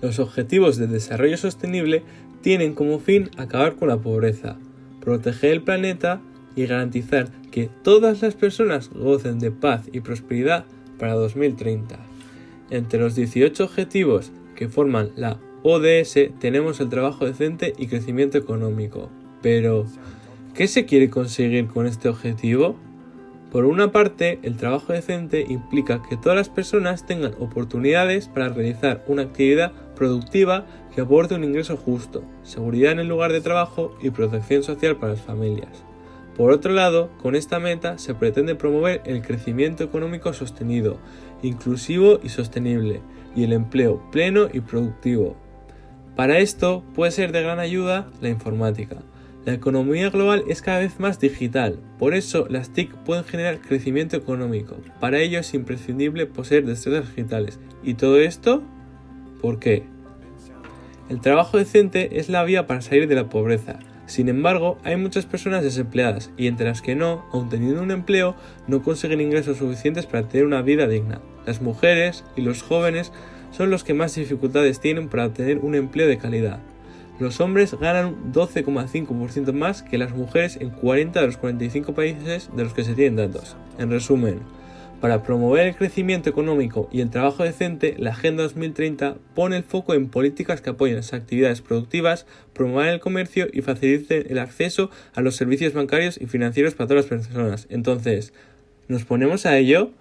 Los Objetivos de Desarrollo Sostenible tienen como fin acabar con la pobreza, proteger el planeta y garantizar que todas las personas gocen de paz y prosperidad para 2030. Entre los 18 objetivos que forman la ODS tenemos el trabajo decente y crecimiento económico. Pero, ¿qué se quiere conseguir con este objetivo? Por una parte, el trabajo decente implica que todas las personas tengan oportunidades para realizar una actividad productiva que aporte un ingreso justo, seguridad en el lugar de trabajo y protección social para las familias. Por otro lado, con esta meta se pretende promover el crecimiento económico sostenido, inclusivo y sostenible, y el empleo pleno y productivo. Para esto puede ser de gran ayuda la informática. La economía global es cada vez más digital, por eso las TIC pueden generar crecimiento económico. Para ello es imprescindible poseer destrezas digitales. ¿Y todo esto? ¿Por qué? El trabajo decente es la vía para salir de la pobreza. Sin embargo, hay muchas personas desempleadas y entre las que no, aun teniendo un empleo, no consiguen ingresos suficientes para tener una vida digna. Las mujeres y los jóvenes son los que más dificultades tienen para obtener un empleo de calidad. Los hombres ganan un 12,5% más que las mujeres en 40 de los 45 países de los que se tienen datos. En resumen, para promover el crecimiento económico y el trabajo decente, la Agenda 2030 pone el foco en políticas que apoyen las actividades productivas, promuevan el comercio y faciliten el acceso a los servicios bancarios y financieros para todas las personas. Entonces, ¿nos ponemos a ello?